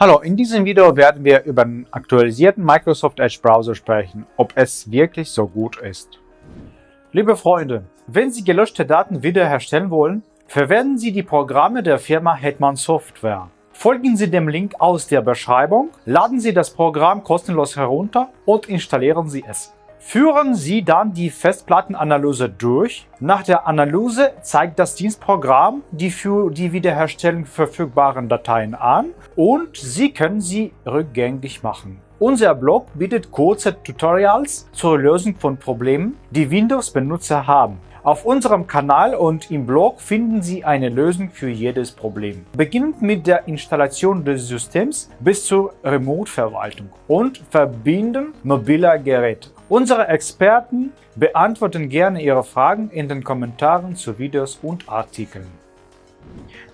Hallo, in diesem Video werden wir über den aktualisierten Microsoft Edge Browser sprechen, ob es wirklich so gut ist. Liebe Freunde, wenn Sie gelöschte Daten wiederherstellen wollen, verwenden Sie die Programme der Firma Hetman Software. Folgen Sie dem Link aus der Beschreibung, laden Sie das Programm kostenlos herunter und installieren Sie es. Führen Sie dann die Festplattenanalyse durch. Nach der Analyse zeigt das Dienstprogramm die für die Wiederherstellung verfügbaren Dateien an und Sie können sie rückgängig machen. Unser Blog bietet kurze Tutorials zur Lösung von Problemen, die Windows-Benutzer haben. Auf unserem Kanal und im Blog finden Sie eine Lösung für jedes Problem. Beginnend mit der Installation des Systems bis zur Remote-Verwaltung und Verbinden mobiler Geräte. Unsere Experten beantworten gerne Ihre Fragen in den Kommentaren zu Videos und Artikeln.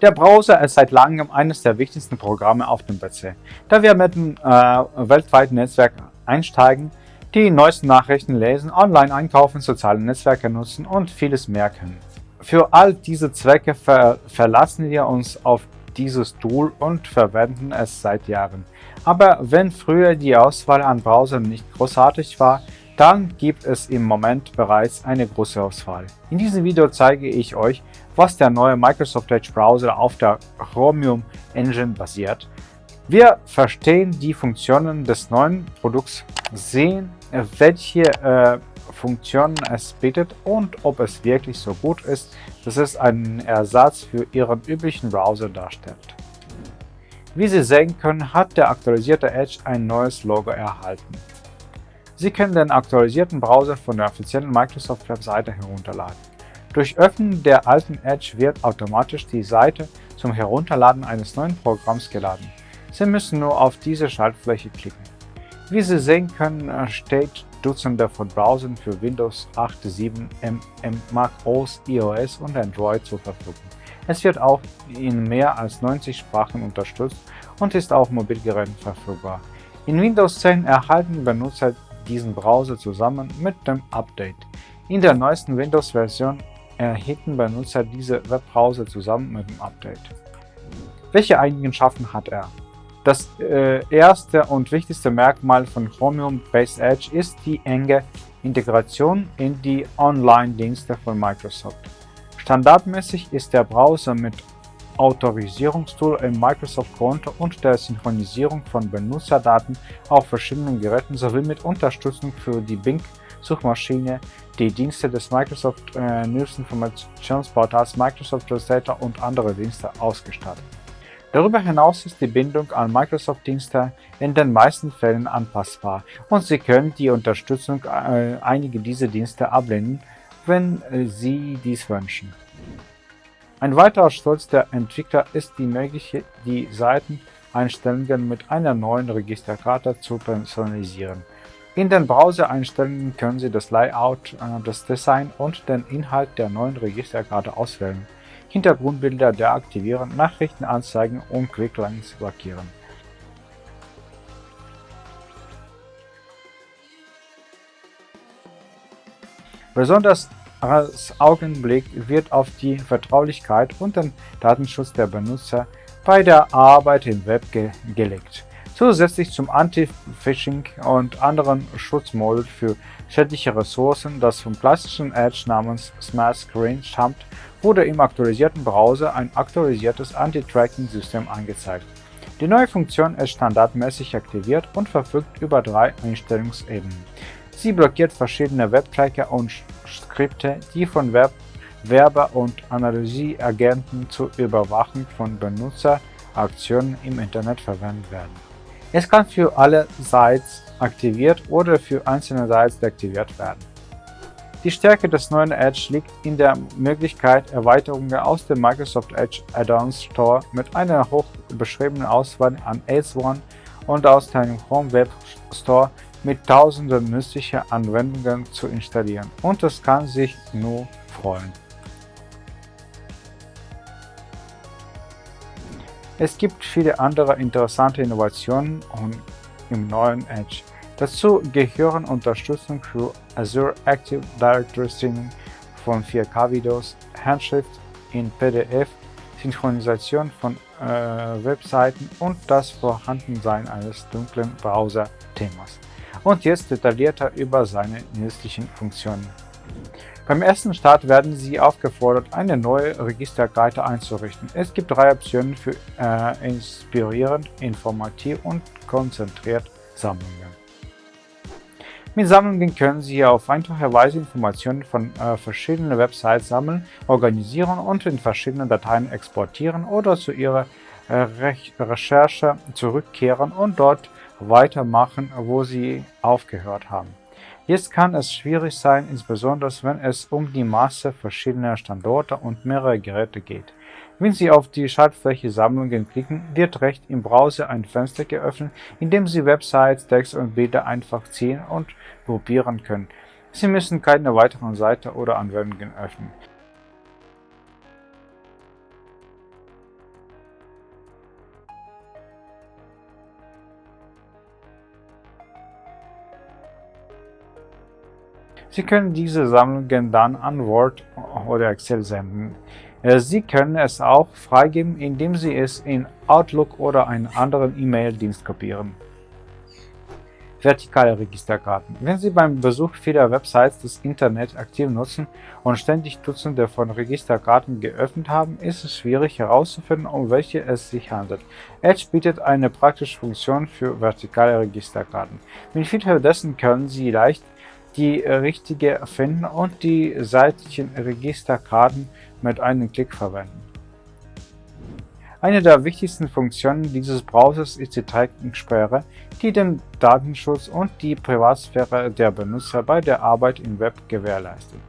Der Browser ist seit langem eines der wichtigsten Programme auf dem PC, da wir mit dem äh, weltweiten Netzwerk einsteigen, die neuesten Nachrichten lesen, online einkaufen, soziale Netzwerke nutzen und vieles mehr können. Für all diese Zwecke ver verlassen wir uns auf dieses Tool und verwenden es seit Jahren. Aber wenn früher die Auswahl an Browsern nicht großartig war, dann gibt es im Moment bereits eine große Auswahl. In diesem Video zeige ich euch, was der neue Microsoft Edge Browser auf der Chromium Engine basiert. Wir verstehen die Funktionen des neuen Produkts, sehen, welche äh, Funktionen es bietet und ob es wirklich so gut ist, dass es einen Ersatz für Ihren üblichen Browser darstellt. Wie Sie sehen können, hat der aktualisierte Edge ein neues Logo erhalten. Sie können den aktualisierten Browser von der offiziellen Microsoft-Webseite herunterladen. Durch Öffnen der alten Edge wird automatisch die Seite zum Herunterladen eines neuen Programms geladen. Sie müssen nur auf diese Schaltfläche klicken. Wie Sie sehen können, steht Dutzende von Browsern für Windows 8, 7, MM, Mac OS, iOS und Android zur Verfügung. Es wird auch in mehr als 90 Sprachen unterstützt und ist auf Mobilgeräten verfügbar. In Windows 10 erhalten Benutzer diesen Browser zusammen mit dem Update. In der neuesten Windows-Version erhielten Benutzer diese Webbrowser zusammen mit dem Update. Welche Eigenschaften hat er? Das äh, erste und wichtigste Merkmal von Chromium Base Edge ist die enge Integration in die Online-Dienste von Microsoft. Standardmäßig ist der Browser mit Autorisierungstool im Microsoft-Konto und der Synchronisierung von Benutzerdaten auf verschiedenen Geräten sowie mit Unterstützung für die Bing-Suchmaschine, die Dienste des Microsoft äh, News Informationsportals Microsoft Translator und andere Dienste ausgestattet. Darüber hinaus ist die Bindung an Microsoft-Dienste in den meisten Fällen anpassbar und Sie können die Unterstützung äh, einiger dieser Dienste ablehnen, wenn äh, Sie dies wünschen. Ein weiterer Stolz der Entwickler ist die Möglichkeit, die Seiteneinstellungen mit einer neuen Registerkarte zu personalisieren. In den Browser-Einstellungen können Sie das Layout, äh, das Design und den Inhalt der neuen Registerkarte auswählen, Hintergrundbilder deaktivieren, Nachrichten anzeigen und Quicklinks blockieren. Besonders als Augenblick wird auf die Vertraulichkeit und den Datenschutz der Benutzer bei der Arbeit im Web ge gelegt. Zusätzlich zum Anti-Phishing und anderen Schutzmodul für schädliche Ressourcen, das vom klassischen Edge namens Smart Screen stammt, wurde im aktualisierten Browser ein aktualisiertes Anti-Tracking-System angezeigt. Die neue Funktion ist standardmäßig aktiviert und verfügt über drei Einstellungsebenen. Sie blockiert verschiedene Webtracker und Skripte, die von Web Werber- und Analysieagenten zur Überwachung von Benutzeraktionen im Internet verwendet werden. Es kann für alle Sites aktiviert oder für einzelne Sites deaktiviert werden. Die Stärke des neuen Edge liegt in der Möglichkeit, Erweiterungen aus dem Microsoft Edge Add-ons Store mit einer hoch beschriebenen Auswahl an Add-ons und aus dem Chrome Web Store mit tausenden nützlicher Anwendungen zu installieren und es kann sich nur freuen. Es gibt viele andere interessante Innovationen im neuen Edge. Dazu gehören Unterstützung für Azure Active Directory Streaming von 4K-Videos, Handschrift in PDF, Synchronisation von äh, Webseiten und das Vorhandensein eines dunklen Browser-Themas. Und jetzt detaillierter über seine nützlichen Funktionen. Beim ersten Start werden Sie aufgefordert, eine neue Registerkarte einzurichten. Es gibt drei Optionen für äh, inspirierend, informativ und konzentriert Sammlungen. Mit Sammlungen können Sie auf einfache Weise Informationen von äh, verschiedenen Websites sammeln, organisieren und in verschiedenen Dateien exportieren oder zu Ihrer äh, Re Recherche zurückkehren und dort weitermachen, wo Sie aufgehört haben. Jetzt kann es schwierig sein, insbesondere wenn es um die Masse verschiedener Standorte und mehrere Geräte geht. Wenn Sie auf die Schaltfläche Sammlungen klicken, wird rechts im Browser ein Fenster geöffnet, in dem Sie Websites, Text und Bilder einfach ziehen und gruppieren können. Sie müssen keine weiteren Seiten oder Anwendungen öffnen. Sie können diese Sammlungen dann an Word oder Excel senden. Äh, Sie können es auch freigeben, indem Sie es in Outlook oder einen anderen E-Mail-Dienst kopieren. Vertikale Registerkarten. Wenn Sie beim Besuch vieler Websites das Internet aktiv nutzen und ständig Dutzende von Registerkarten geöffnet haben, ist es schwierig herauszufinden, um welche es sich handelt. Edge bietet eine praktische Funktion für vertikale Registerkarten. Mit Hilfe dessen können Sie leicht die richtige finden und die seitlichen Registerkarten mit einem Klick verwenden. Eine der wichtigsten Funktionen dieses Browsers ist die Tracking-Sperre, die den Datenschutz und die Privatsphäre der Benutzer bei der Arbeit im Web gewährleistet.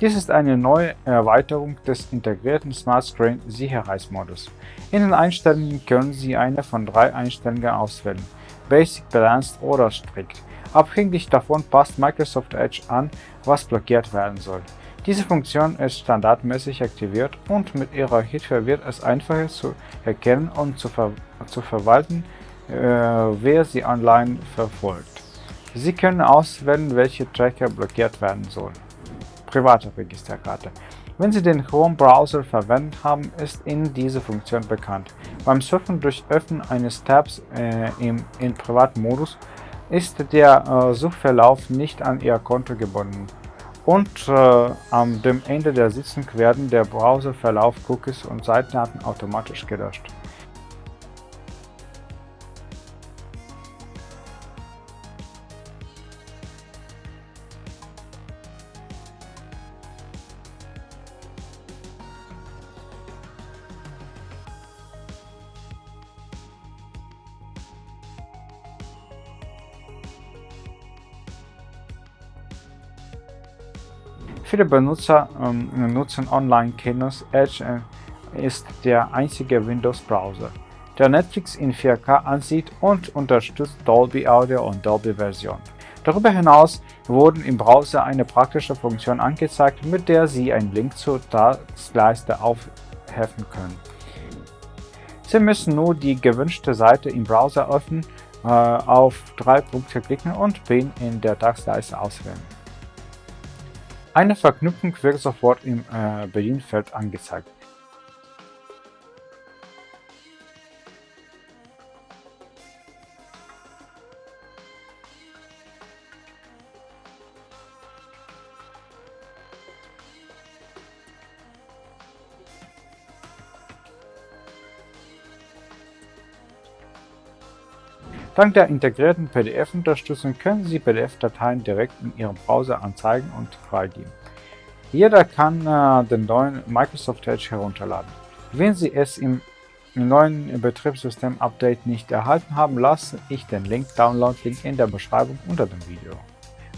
Dies ist eine neue Erweiterung des integrierten Smart Screen Sicherheitsmodus. In den Einstellungen können Sie eine von drei Einstellungen auswählen, Basic, Balanced oder Strict. Abhängig davon passt Microsoft Edge an, was blockiert werden soll. Diese Funktion ist standardmäßig aktiviert und mit ihrer Hilfe wird es einfacher zu erkennen und zu, ver zu verwalten, äh, wer sie online verfolgt. Sie können auswählen, welche Tracker blockiert werden sollen. Private Registerkarte. Wenn Sie den Chrome-Browser verwendet haben, ist Ihnen diese Funktion bekannt. Beim Surfen durch Öffnen eines Tabs äh, im in Privatmodus ist der äh, Suchverlauf nicht an Ihr Konto gebunden und äh, am dem Ende der Sitzung werden der Browserverlauf, Cookies und Seitendaten automatisch gelöscht. Viele Benutzer ähm, nutzen Online-Kinos. Edge äh, ist der einzige Windows-Browser, der Netflix in 4K ansieht und unterstützt Dolby Audio und Dolby Version. Darüber hinaus wurden im Browser eine praktische Funktion angezeigt, mit der Sie einen Link zur Taskleiste aufheffen können. Sie müssen nur die gewünschte Seite im Browser öffnen, äh, auf drei Punkte klicken und Pin in der Taskleiste auswählen. Eine Verknüpfung wird sofort im äh, Bedienfeld angezeigt. Dank der integrierten PDF-Unterstützung können Sie PDF-Dateien direkt in Ihrem Browser anzeigen und freigeben. Jeder kann äh, den neuen Microsoft Edge herunterladen. Wenn Sie es im neuen Betriebssystem-Update nicht erhalten haben, lasse ich den Link Download-Link in der Beschreibung unter dem Video.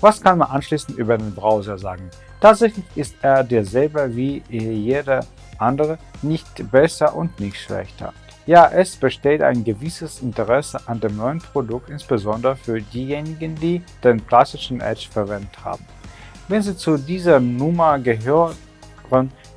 Was kann man anschließend über den Browser sagen? Tatsächlich ist er derselbe wie jeder andere, nicht besser und nicht schlechter. Ja, es besteht ein gewisses Interesse an dem neuen Produkt, insbesondere für diejenigen, die den klassischen Edge verwendet haben. Wenn Sie zu dieser Nummer gehören,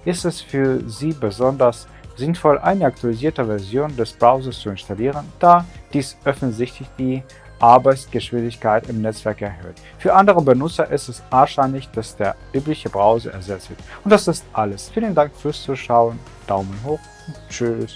ist es für Sie besonders sinnvoll, eine aktualisierte Version des Browsers zu installieren, da dies offensichtlich die Arbeitsgeschwindigkeit im Netzwerk erhöht. Für andere Benutzer ist es wahrscheinlich, dass der übliche Browser ersetzt wird. Und das ist alles. Vielen Dank fürs Zuschauen, Daumen hoch und tschüss.